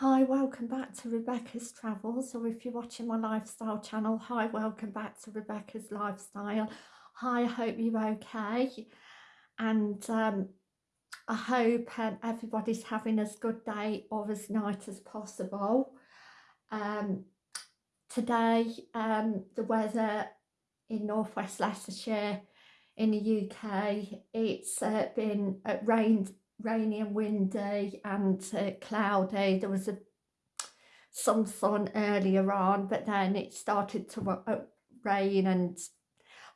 Hi, welcome back to Rebecca's Travels, or if you're watching my lifestyle channel, hi, welcome back to Rebecca's Lifestyle. Hi, I hope you're okay, and um, I hope um, everybody's having as good day or as night as possible. Um, today, um, the weather in northwest Leicestershire in the UK, it's uh, been uh, rained rainy and windy and uh, cloudy. There was a some sun earlier on, but then it started to uh, rain and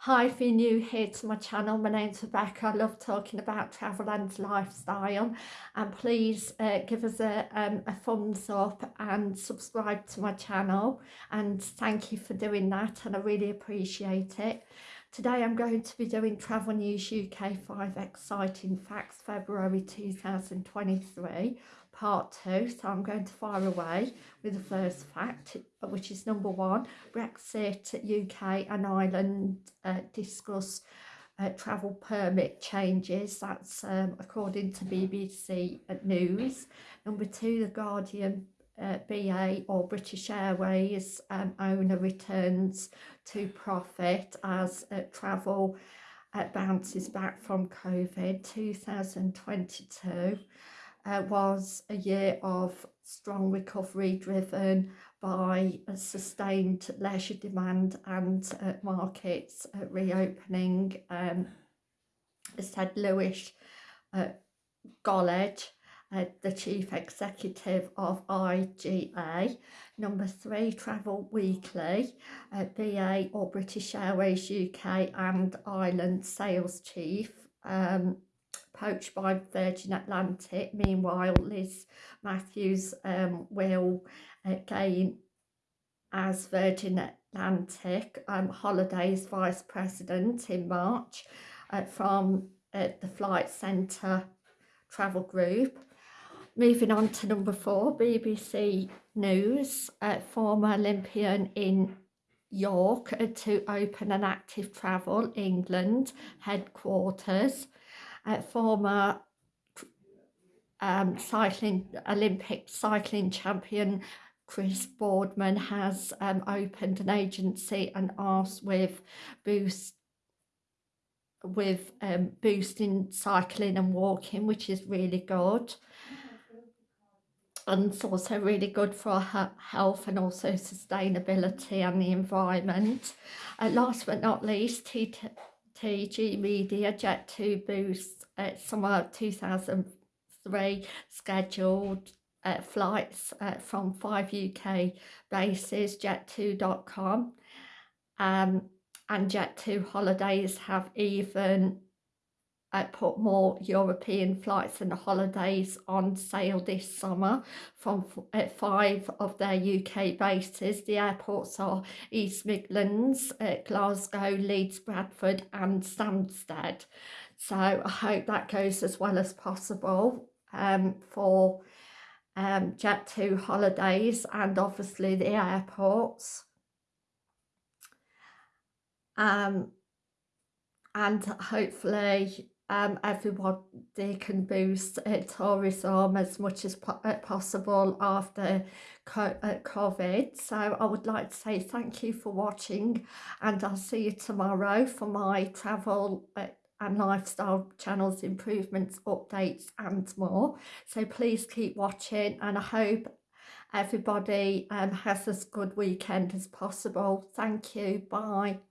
Hi, if you're new here to my channel, my name's Rebecca. I love talking about travel and lifestyle. And please uh, give us a, um, a thumbs up and subscribe to my channel. And thank you for doing that and I really appreciate it. Today I'm going to be doing Travel News UK 5 Exciting Facts February 2023 part 2 so I'm going to fire away with the first fact which is number one Brexit UK and Ireland uh, discuss uh, travel permit changes. That's um, according to BBC News. Number two The Guardian uh, BA or British Airways um, owner returns to profit as uh, travel uh, bounces back from COVID. 2022 uh, was a year of strong recovery driven by sustained leisure demand and uh, markets uh, reopening. Um, said Lewis uh, Gollage uh, the Chief Executive of IGA. Number three, Travel Weekly, uh, BA or British Airways UK and Ireland Sales Chief. Um, poached by Virgin Atlantic. Meanwhile, Liz Matthews um, will uh, gain as Virgin Atlantic um, Holidays Vice President in March uh, from uh, the Flight Centre Travel Group. Moving on to number four, BBC News, uh, former Olympian in York to open an active travel England headquarters. Uh, former um, cycling Olympic cycling champion Chris Boardman has um, opened an agency and asked with boost with um, boosting cycling and walking, which is really good it's also really good for her health and also sustainability and the environment. Uh, last but not least, TG Media Jet2 boosts uh, summer 2003 scheduled uh, flights uh, from five UK bases, jet2.com. Um, and Jet2 holidays have even uh, put more European flights and holidays on sale this summer from uh, five of their UK bases. The airports are East Midlands, uh, Glasgow, Leeds, Bradford and Stansted. So I hope that goes as well as possible um, for um, Jet2 holidays and obviously the airports. Um, and hopefully um, everyone they can boost uh, tourism as much as po uh, possible after co uh, COVID. So I would like to say thank you for watching and I'll see you tomorrow for my travel uh, and lifestyle channels improvements, updates and more. So please keep watching and I hope everybody um, has as good weekend as possible. Thank you. Bye.